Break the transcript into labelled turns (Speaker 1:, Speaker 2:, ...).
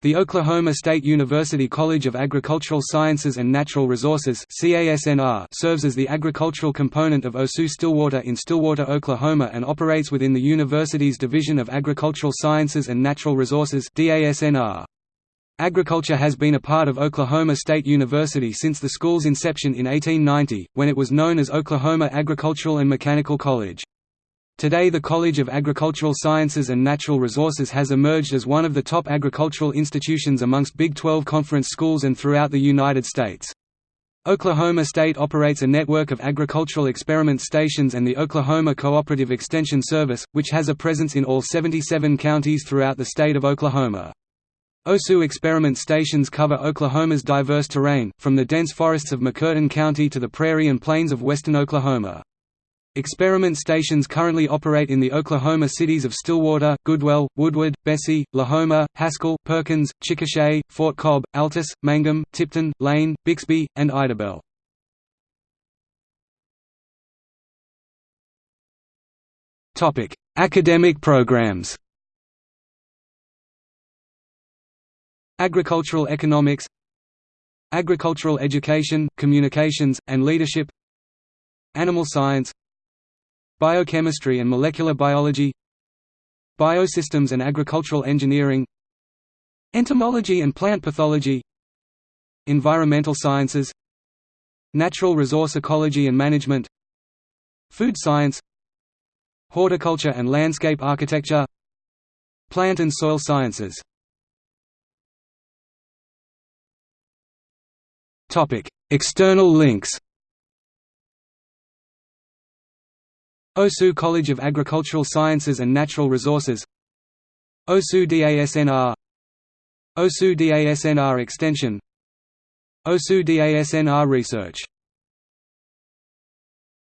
Speaker 1: The Oklahoma State University College of Agricultural Sciences and Natural Resources serves as the agricultural component of OSU Stillwater in Stillwater, Oklahoma and operates within the university's Division of Agricultural Sciences and Natural Resources Agriculture has been a part of Oklahoma State University since the school's inception in 1890, when it was known as Oklahoma Agricultural and Mechanical College. Today the College of Agricultural Sciences and Natural Resources has emerged as one of the top agricultural institutions amongst Big 12 conference schools and throughout the United States. Oklahoma State operates a network of agricultural experiment stations and the Oklahoma Cooperative Extension Service, which has a presence in all 77 counties throughout the state of Oklahoma. OSU experiment stations cover Oklahoma's diverse terrain, from the dense forests of McCurtain County to the prairie and plains of western Oklahoma. Experiment stations currently operate in the Oklahoma cities of Stillwater, Goodwell, Woodward, Bessie, Lahoma, Haskell, Perkins, Chickasha, Fort Cobb, Altus, Mangum, Tipton, Lane, Bixby, and Idabel. Topic: Academic programs Agricultural economics Agricultural education, communications, and leadership Animal science Biochemistry and molecular biology Biosystems and agricultural engineering Entomology and plant pathology Environmental sciences Natural resource ecology and management Food science Horticulture and landscape architecture Plant and soil sciences. External links OSU College of Agricultural Sciences and Natural Resources OSU DASNR OSU DASNR Extension OSU DASNR Research